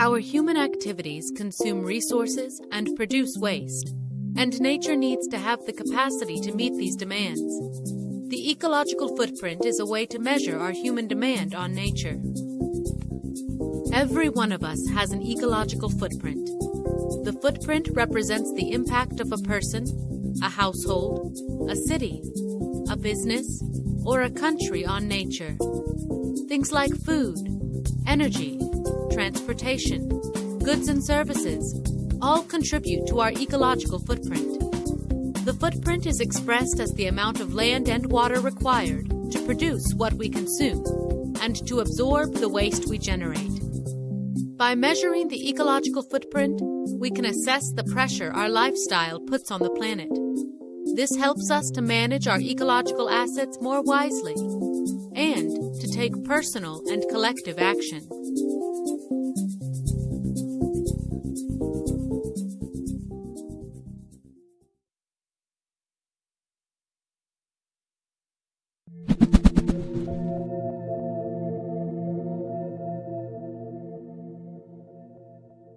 Our human activities consume resources and produce waste, and nature needs to have the capacity to meet these demands. The ecological footprint is a way to measure our human demand on nature. Every one of us has an ecological footprint. The footprint represents the impact of a person, a household, a city, a business, or a country on nature. Things like food, energy, transportation, goods and services all contribute to our ecological footprint. The footprint is expressed as the amount of land and water required to produce what we consume and to absorb the waste we generate. By measuring the ecological footprint, we can assess the pressure our lifestyle puts on the planet. This helps us to manage our ecological assets more wisely and take personal and collective action.